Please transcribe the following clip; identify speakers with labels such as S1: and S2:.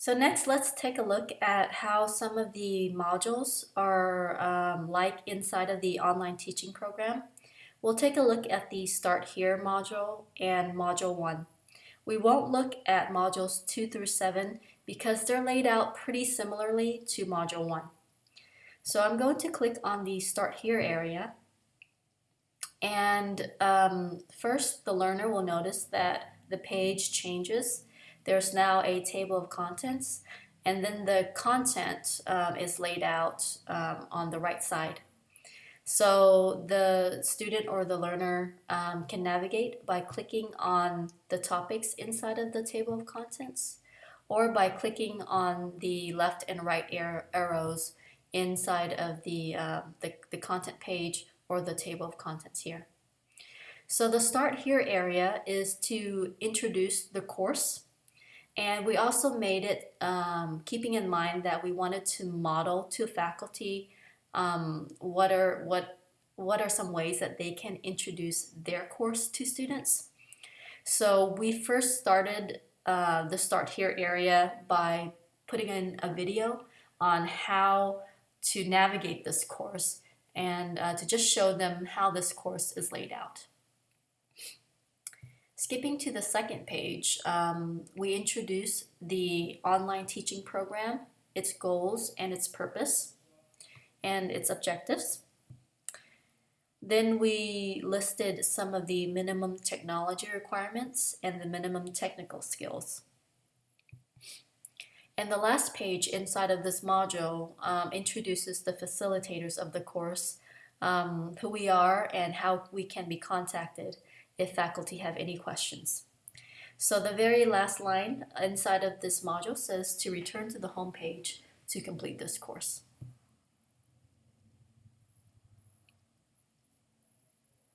S1: So next, let's take a look at how some of the modules are um, like inside of the online teaching program. We'll take a look at the Start Here module and Module 1. We won't look at modules 2 through 7 because they're laid out pretty similarly to Module 1. So I'm going to click on the Start Here area and um, first the learner will notice that the page changes there's now a table of contents and then the content um, is laid out um, on the right side. So the student or the learner um, can navigate by clicking on the topics inside of the table of contents or by clicking on the left and right arrows inside of the, uh, the, the content page or the table of contents here. So the start here area is to introduce the course and we also made it um, keeping in mind that we wanted to model to faculty um, what are what what are some ways that they can introduce their course to students. So we first started uh, the Start Here area by putting in a video on how to navigate this course and uh, to just show them how this course is laid out. Skipping to the second page, um, we introduce the online teaching program, its goals and its purpose, and its objectives. Then we listed some of the minimum technology requirements and the minimum technical skills. And the last page inside of this module um, introduces the facilitators of the course, um, who we are and how we can be contacted if faculty have any questions. So the very last line inside of this module says to return to the home page to complete this course.